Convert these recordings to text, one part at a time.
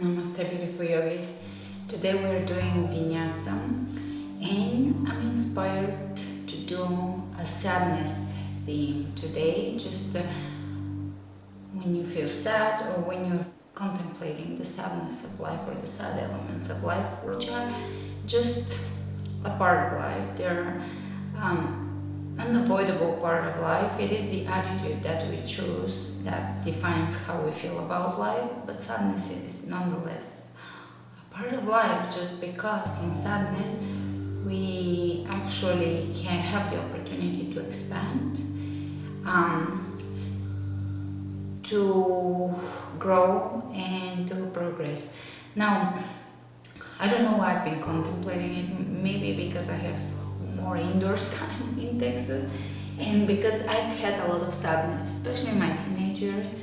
Namaste beautiful yogis. Today we're doing vinyasa and I'm inspired to do a sadness theme today just uh, when you feel sad or when you're contemplating the sadness of life or the sad elements of life which are just a part of life. They're um, unavoidable part of life. It is the attitude that we choose that defines how we feel about life, but sadness is nonetheless a part of life just because in sadness we actually can have the opportunity to expand, um, to grow and to progress. Now, I don't know why I've been contemplating it, maybe because I have more indoors time in Texas and because I've had a lot of sadness, especially in my teenage years.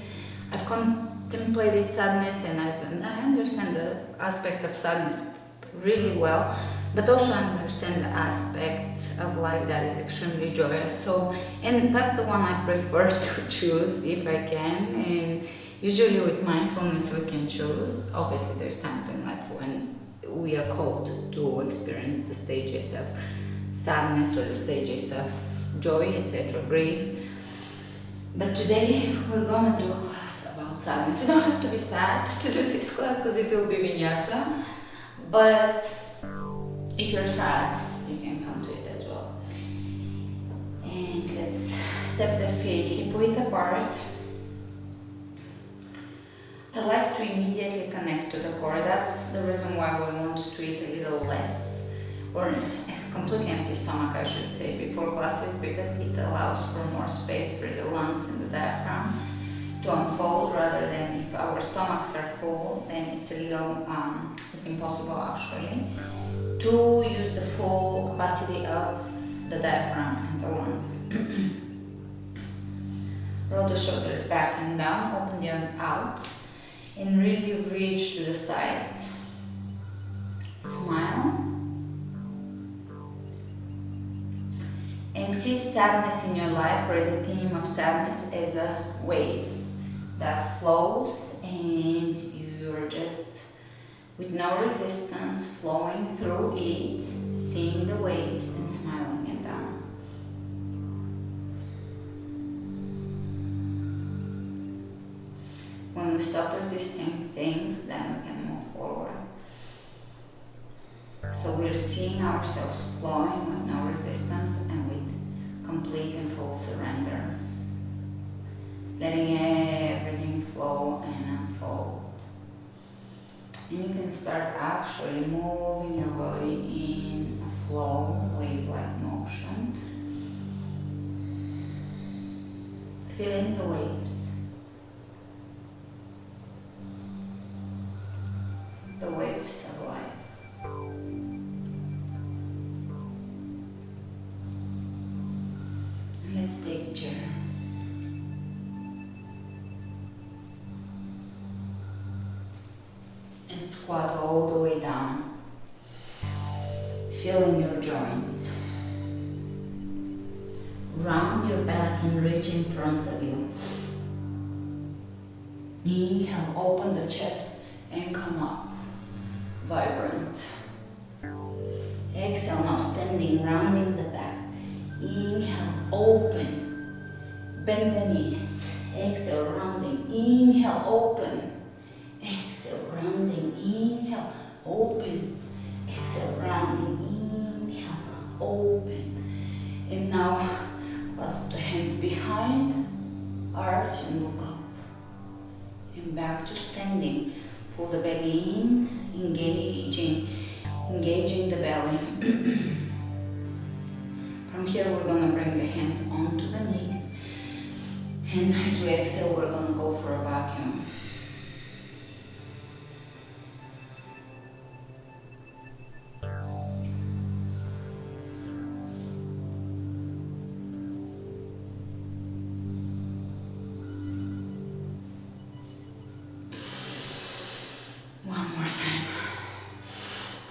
I've contemplated sadness and, I've, I understand the aspect of sadness really well, but also I understand the aspect of life that is extremely joyous. So, and that's the one I prefer to choose if I can. And usually with mindfulness we can choose. Obviously there's times in life when we are called to experience the stages of sadness or the stages of joy, etc., grief. But today we're gonna do a class about sadness. You don't have to be sad to do this class because it will be vinyasa. But if you're sad, you can come to it as well. And let's step the feet hip width apart. I like to immediately connect to the core. That's the reason why we want to eat a little less or completely empty stomach, I should say, before classes because it allows for more space for the lungs and the diaphragm to unfold rather than if our stomachs are full, then it's a little, um, it's impossible actually to use the full capacity of the diaphragm and the lungs. Roll the shoulders back and down, open the arms out and really reach to the sides. Smile. And see sadness in your life or the theme of sadness as a wave that flows and you're just with no resistance flowing through it, seeing the waves and smiling at them. When we stop resisting things, then we can move forward. So we're seeing ourselves flowing with no resistance and with complete and full surrender. Letting everything flow and unfold. And you can start actually moving your body in a flow, wave-like motion. Feeling the waves. The waves Round your back and reach in front of you. Inhale, open the chest and come up. Vibrant. Exhale, now standing, rounding the back. Inhale, open. Bend the knees. Exhale, rounding. Inhale, open. Back to standing. Pull the belly in, engaging, engaging the belly. From here, we're gonna bring the hands onto the knees. And as we exhale, we're gonna go for a vacuum.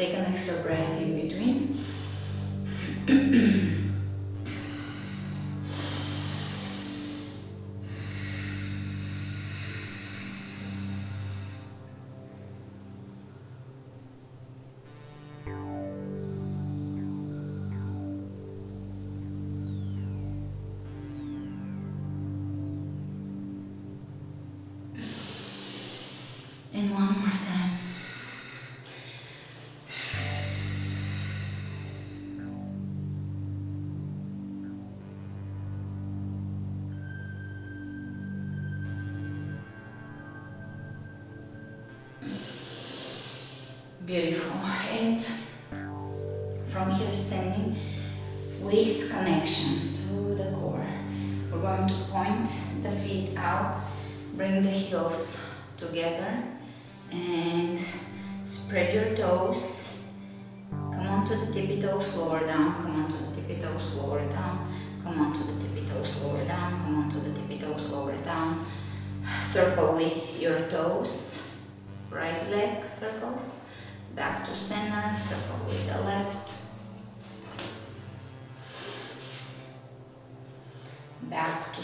Take an extra breath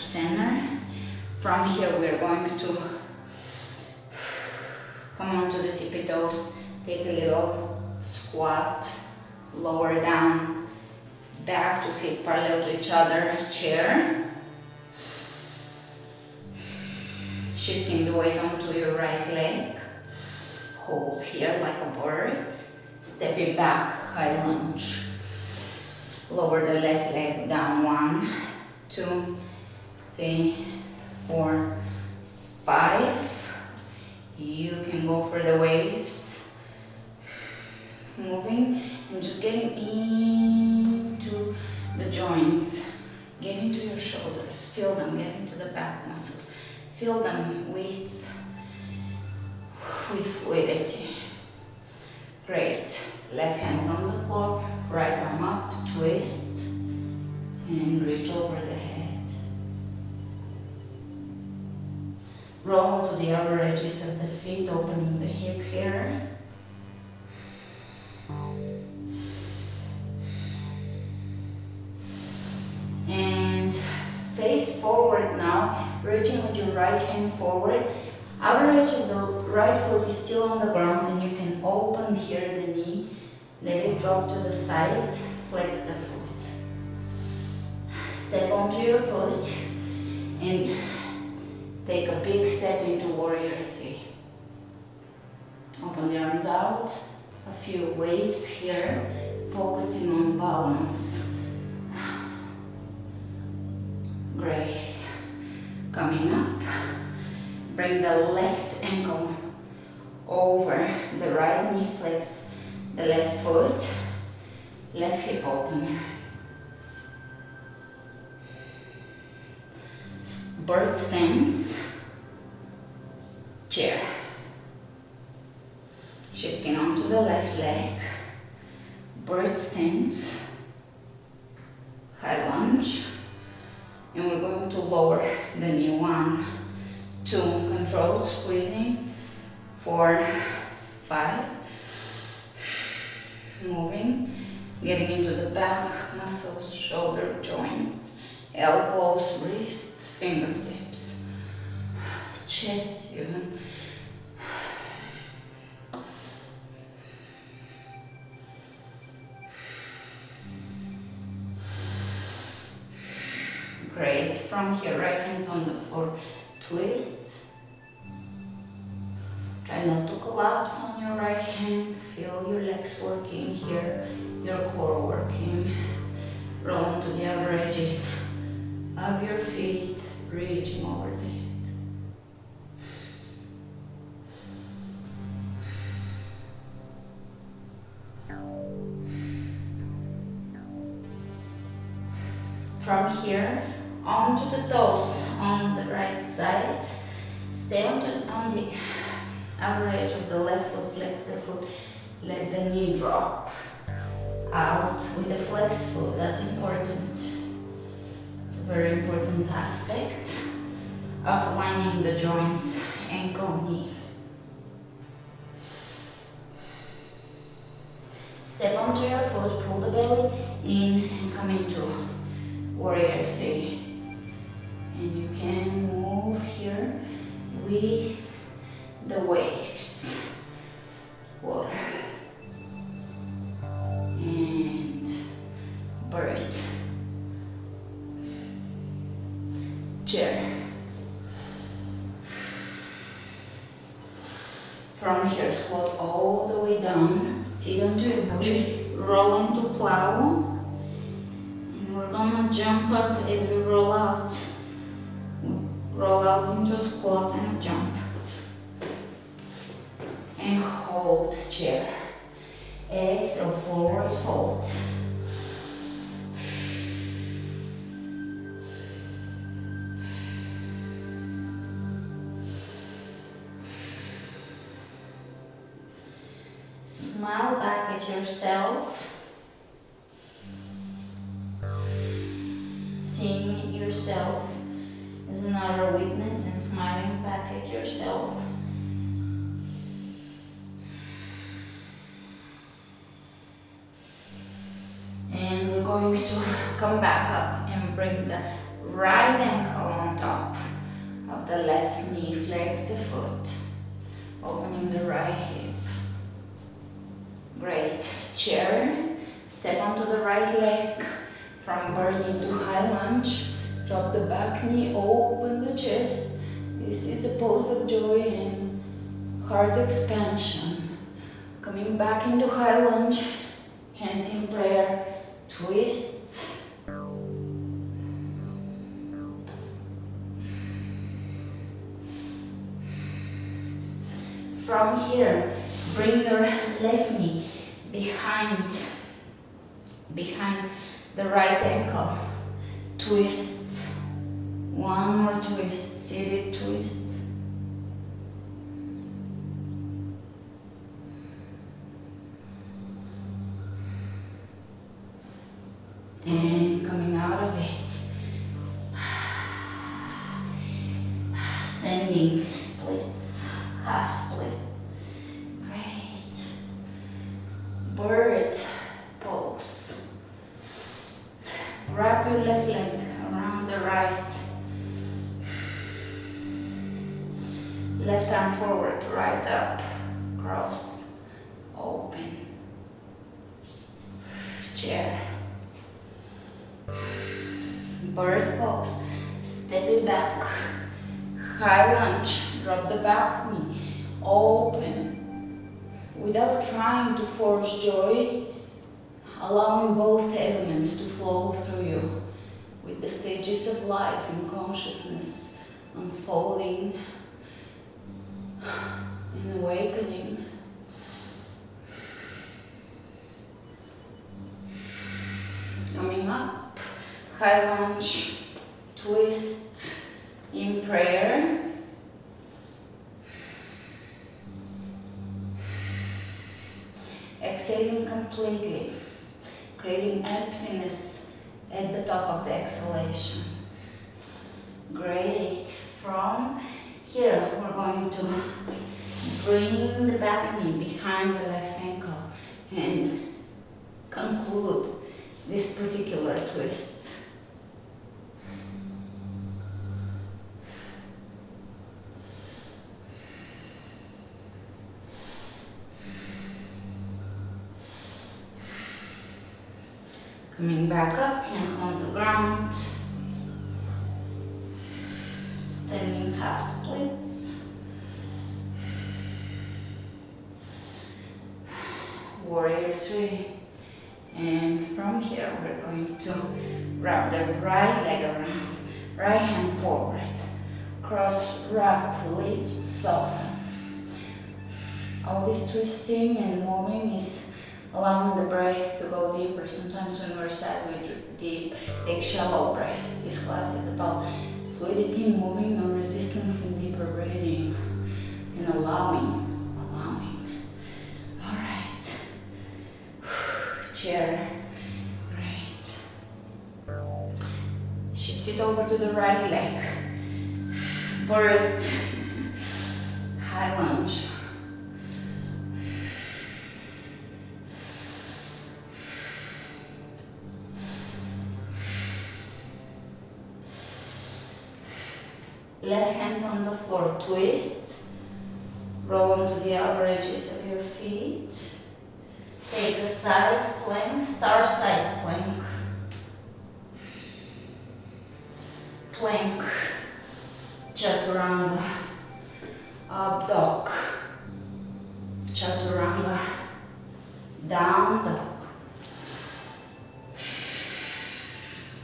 center. From here we're going to come on to the tippy toes, take a little squat, lower down, back to feet parallel to each other, chair. Shifting the weight onto your right leg hold here like a bird, stepping back, high lunge. Lower the left leg down, one, two, three, four, five. You can go for the waves. Moving and just getting into the joints. Get into your shoulders, feel them, get into the back muscles. Feel them with with fluidity. Great. Left hand on the floor, right arm up, twist, and reach over the head. Roll to the outer edges of the feet, opening the hip here. And face forward now, reaching with your right hand forward Outer edge of the right foot is still on the ground and you can open here the knee, let it drop to the side, flex the foot. Step onto your foot and take a big step into warrior three. Open the arms out, a few waves here, focusing on balance. Great. Coming up. Bring the left ankle over the right knee, flex the left foot, left hip open. Bird stance, moving, getting into the back muscles, shoulder joints, elbows, wrists, fingertips, chest even. Step onto your foot, pull the belly in and come into warrior three. And you can move here with the waves. Water. And bird. Chair. From here, squat going to come back up and bring the right ankle on top of the left knee, flex the foot, opening the right hip. Great. Chair. Step onto the right leg from bird into high lunge. Drop the back knee, open the chest. This is a pose of joy and heart expansion. Coming back into high lunge, hands in prayer, twist. From here, bring your left knee behind, behind the right ankle. Twist. One more twist. Seated twist. Standing splits, half splits. We're going to bring the back knee behind the left ankle and conclude this particular twist. Coming back up, shallow breaths. This class is about fluidity, moving, no resistance, and deeper breathing, and allowing, allowing. All right. Chair. Great. Shift it over to the right leg. Bird. High lunge. Left hand on the floor, twist. Roll onto the outer edges of your feet. Take a side plank, star side plank. Plank, chaturanga, up dog. Chaturanga, down dog.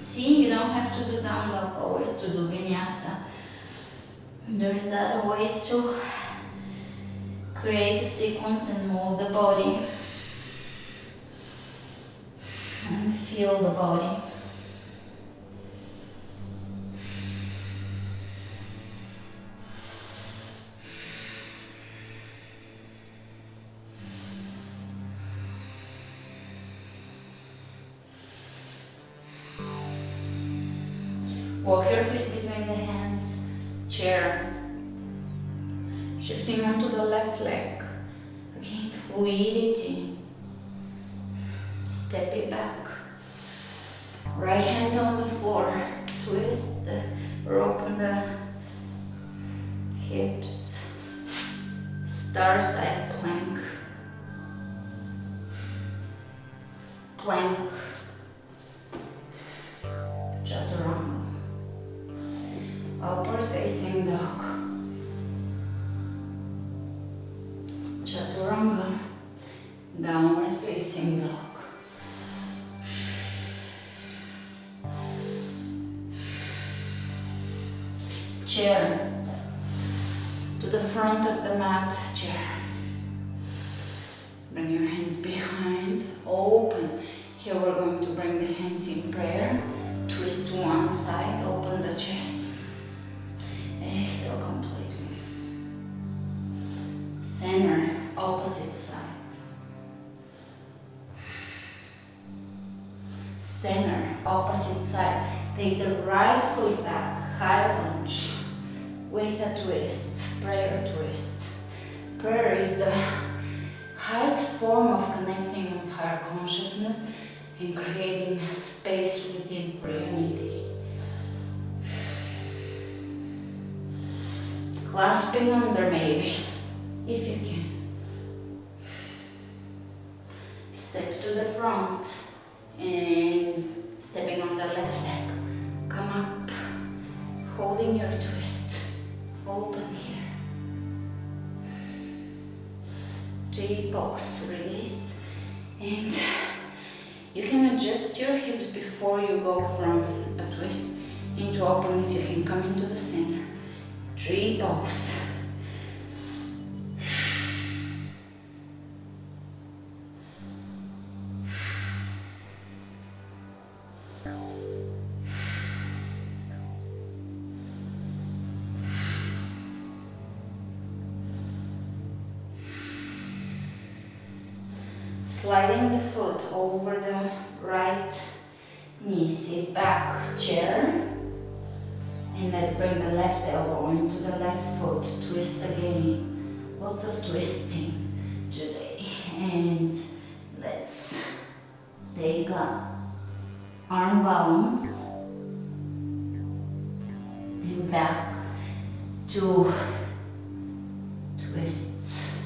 See, you don't have to do down dog always to do vinyasa. There's other ways to create a sequence and move the body and feel the body. Walk your feet between the hands, chair. Shifting onto the left leg. Again, fluidity. Step it back. Right hand on the floor. Center, opposite side. Take the right foot back, high lunge with a twist, prayer twist. Prayer is the highest form of connecting with higher consciousness and creating space within for unity. Clasping under maybe, if you can. Step to the front and And you can adjust your hips before you go from a twist into openness. You can come into the center. Three pause. Chair. And let's bring the left elbow into the left foot, twist again. Lots of twisting today. And let's take a arm balance and back to twists.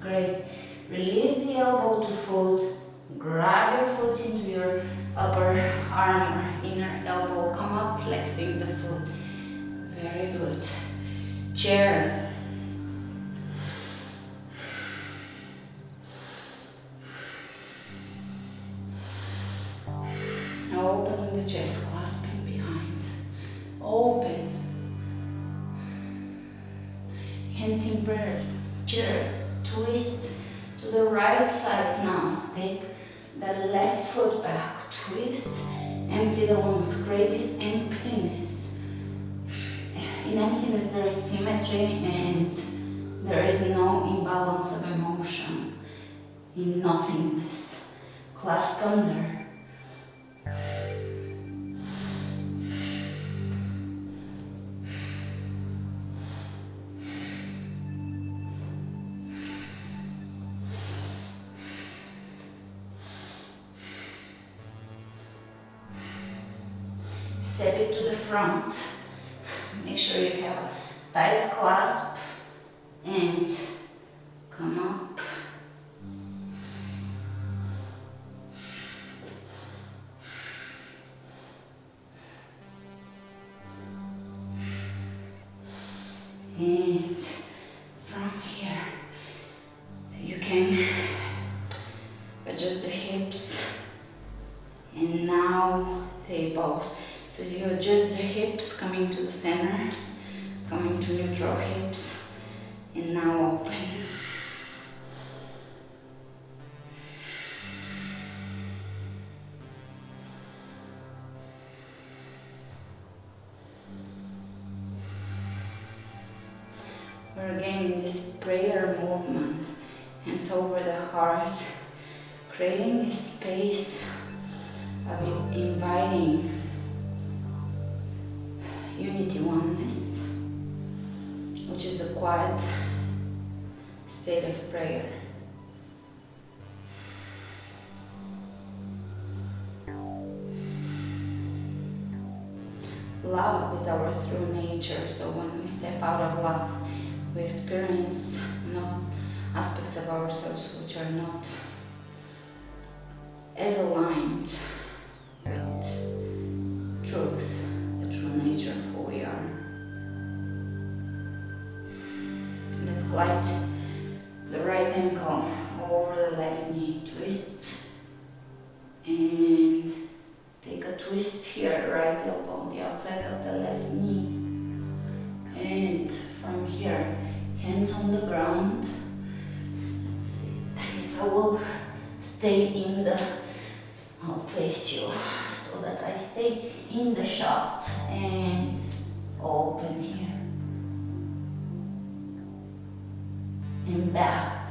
Great. Release the elbow to foot. Grab your foot into your upper arm inner elbow. Come up, flexing the foot. Very good. Chair. Nothingness. Clasp under. Step it to the front. Movement, hands over the heart, creating this space of inviting unity oneness, which is a quiet state of prayer. Love is our true nature, so when we step out of love, we experience not aspects of ourselves which are not as aligned with truth, the true nature of who we are. Let's glide the right ankle over the left knee, twist, and take a twist here, right elbow on the outside of the left knee, and from here, hands on the ground. Let's see if I will stay in the, I'll face you so that I stay in the shot and open here. And back.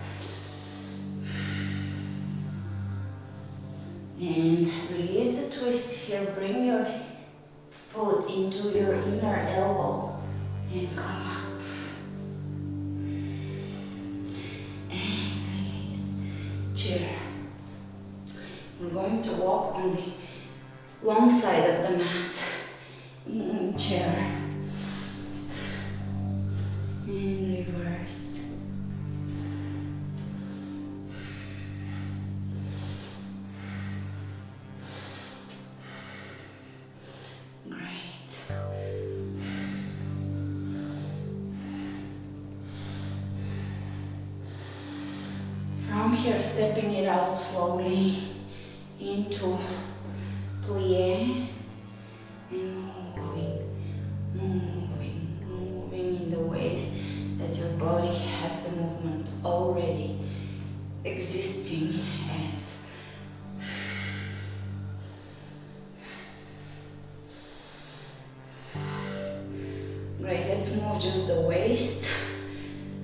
And release the twist here. Bring your foot into your inner elbow and come to move just the waist.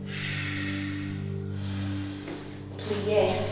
Plie.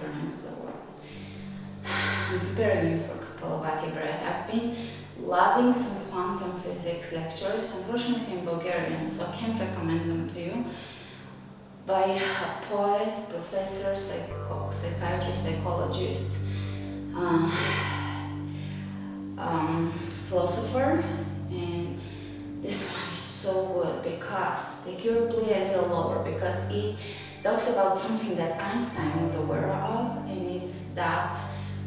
The. I'm preparing you for Kapalabhati breath. I've been loving some quantum physics lectures, unfortunately in Bulgarian, so I can't recommend them to you, by a poet, professor, psychiatrist, psychologist, uh, um, philosopher, and this one is so good because take your plie a little lower because it talks about something that Einstein was aware of, and it's that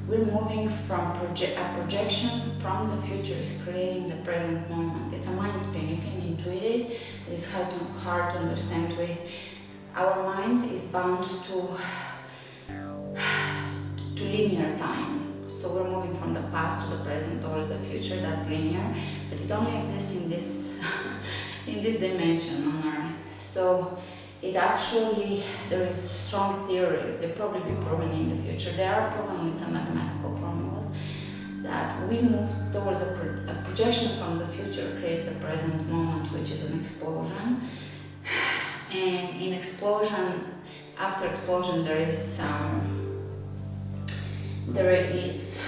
we're moving from proje- a projection from the future is creating the present moment. It's a mind spin. You can intuit it. It's hard to, hard to understand with our mind is bound to to linear time. So we're moving from the past to the present towards the future. That's linear, but it only exists in this in this dimension on Earth. So it actually, there is strong theories, they probably be proven in the future. They are with some mathematical formulas that we move towards a, pro a projection from the future creates the present moment, which is an explosion. And in explosion, after explosion, there is some, there is,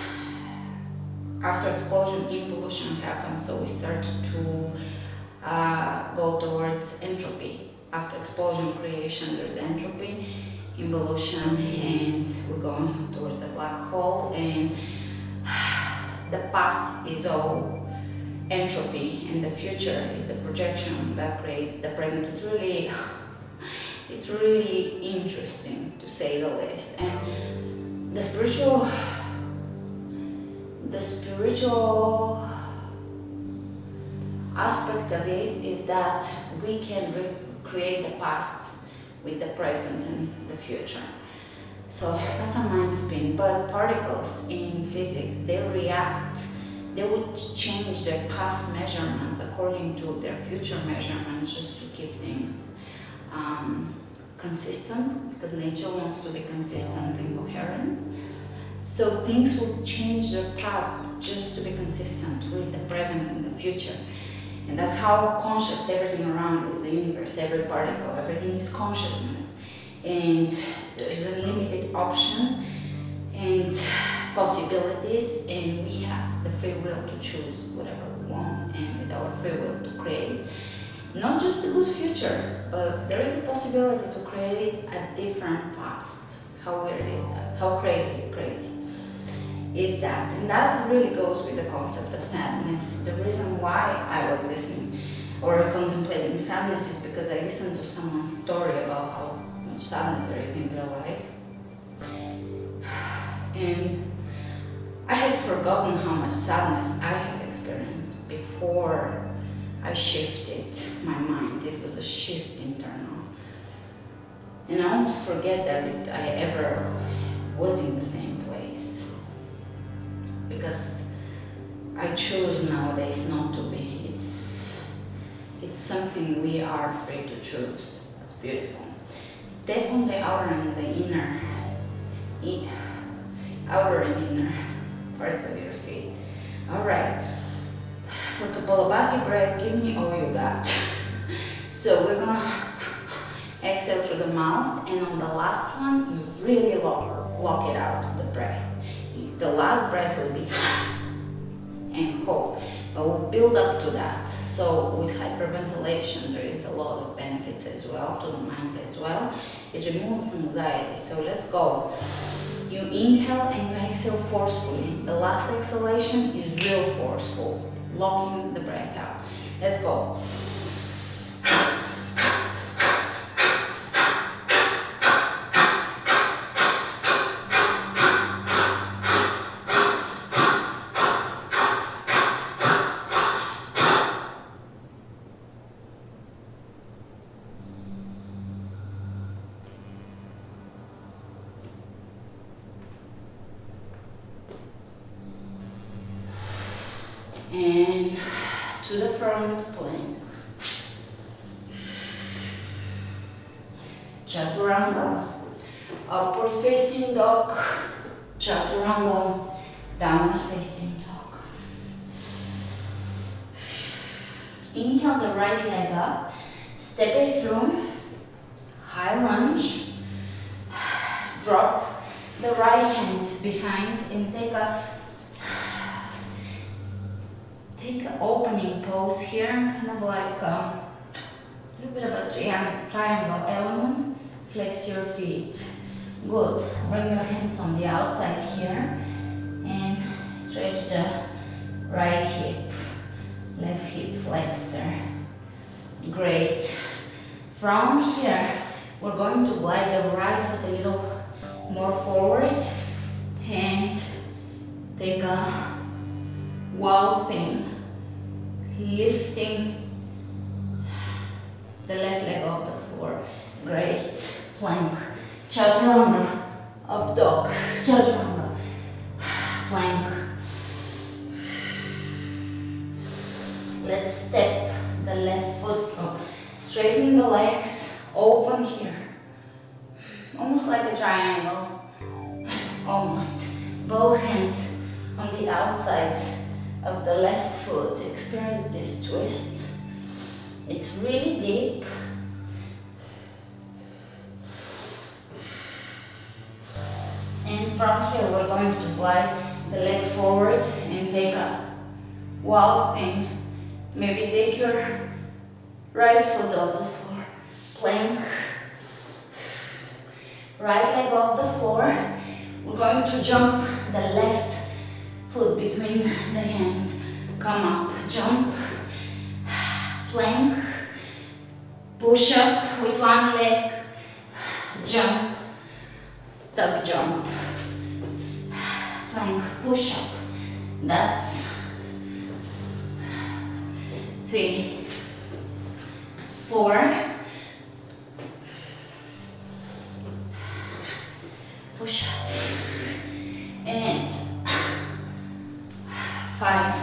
after explosion, involution happens, so we start to uh, go towards entropy after explosion creation there's entropy, involution, and we're going towards a black hole and the past is all entropy and the future is the projection that creates the present. It's really it's really interesting to say the least. And the spiritual the spiritual aspect of it is that we can create the past with the present and the future. So that's a mind spin, but particles in physics, they react, they would change their past measurements according to their future measurements just to keep things um, consistent, because nature wants to be consistent and coherent. So things will change their past just to be consistent with the present and the future. And that's how conscious everything around is, the universe, every particle, everything is consciousness. And there's unlimited options and possibilities and we have the free will to choose whatever we want and with our free will to create not just a good future, but there is a possibility to create a different past. How weird is that? How crazy, crazy is that. And that really goes with the concept of sadness. The reason why I was listening or contemplating sadness is because I listened to someone's story about how much sadness there is in their life. And I had forgotten how much sadness I had experienced before I shifted my mind. It was a shift internal. And I almost forget that I ever was in the same because I choose nowadays not to be. It's, it's something we are free to choose. It's beautiful. Step on the outer and the inner, outer and inner parts of your feet. All right. For Kapalabhati breath, give me all you got. so we're gonna exhale through the mouth and on the last one, you really lock, lock it out, the breath. The last breath will be and hold. But we'll build up to that. So with hyperventilation, there is a lot of benefits as well to the mind as well. It removes anxiety. So let's go. You inhale and you exhale forcefully. The last exhalation is real forceful, locking the breath out. Let's go. and to the front plank. Chaturanga, upward facing dog, chaturanga, downward facing dog. Inhale the right leg up, step it through, high lunge, drop the right hand behind and take a take an opening pose here, kind of like um, a little bit of a tri triangle element. Flex your feet. Good. Bring your hands on the outside here and stretch the right hip, left hip flexor. Great. From here, we're going to glide the right foot a little more forward and take a wild thing lifting the left leg off the floor. Great. Plank. Chaturanga. Up dog. Chaturanga. Plank. Let's step the left foot. Straighten the legs. Open here. Almost like a triangle. Almost. Both hands on the outside of the left foot. Experience this twist. It's really deep. And from here we're going to glide the leg forward and take a wild thing. Maybe take your right foot off the floor. Plank. Right leg off the floor. We're going to jump the left foot between the hands. Come up, jump, plank, push up with one leg, jump, tuck jump, plank, push up. That's three, four, push up, and five,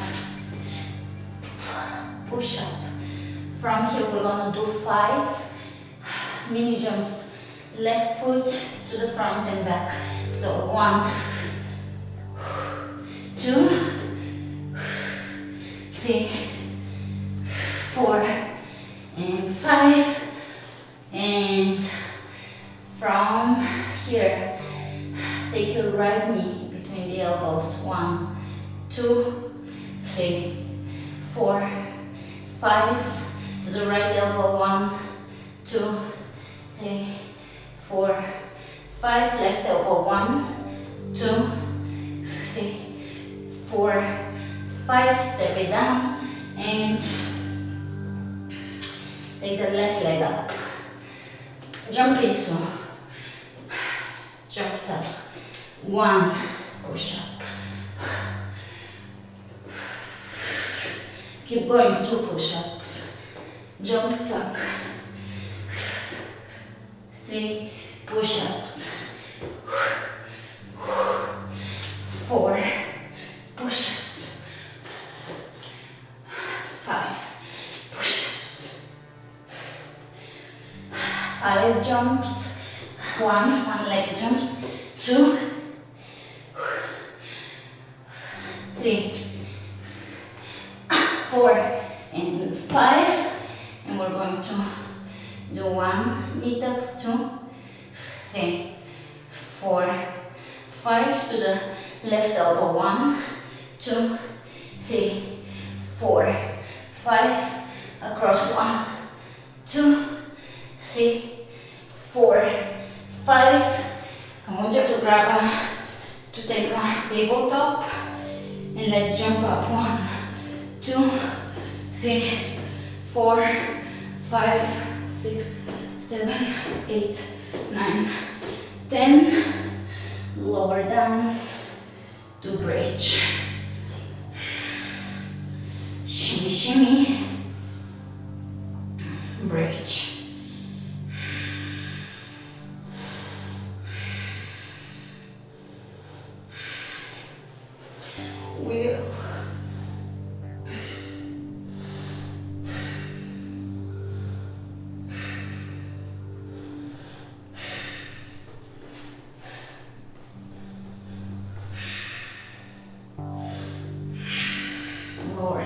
push up. From here we're gonna do five mini jumps, left foot to the front and back. So one, two, three, four, and five. And we're going to do one knee two, three, four, five to the left elbow. One, two, three, four, five. Across one, two, three, four, five. I want you to grab a, to take uh, a tabletop and let's jump up. One, two, three, four, five, six, seven, eight, nine, ten. Lower down to bridge. Shimmy, shimmy. Bridge.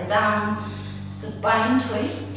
Down, supine twist.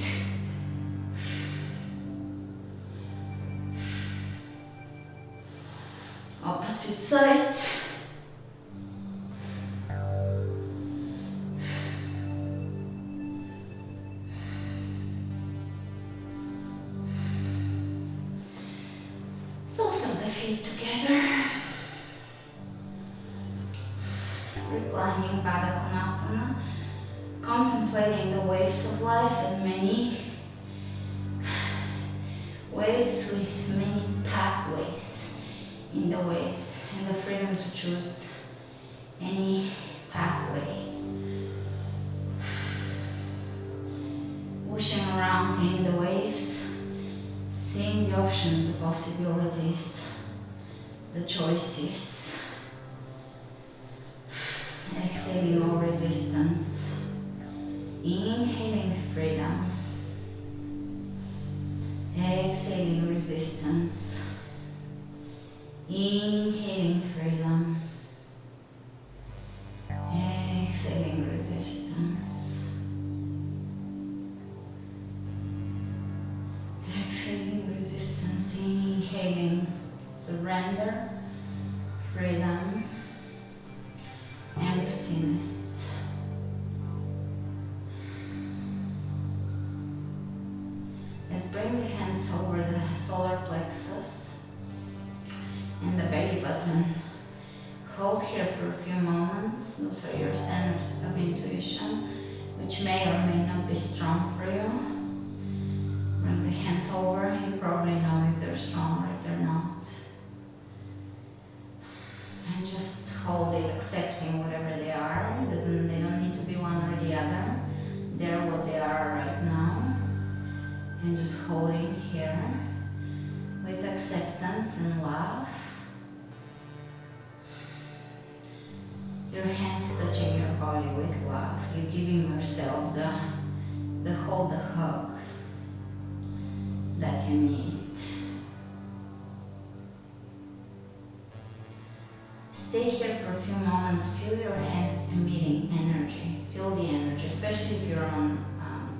Stay here for a few moments. Feel your hands emitting energy. Feel the energy, especially if you're on um,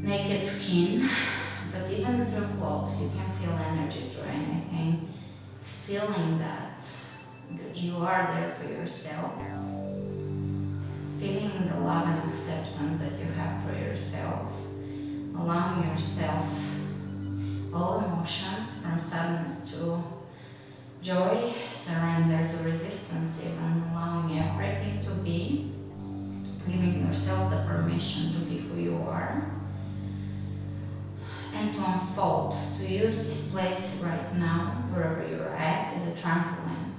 naked skin. But even through clothes, you can feel energy through anything. Feeling that you are there for yourself. Feeling the love and acceptance that you have for yourself. Allowing yourself all emotions from sadness to joy, surrender to resistance, even allowing everything to be, giving yourself the permission to be who you are, and to unfold, to use this place right now, wherever you're at, as a trampoline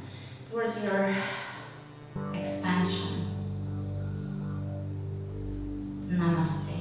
towards your expansion. Namaste.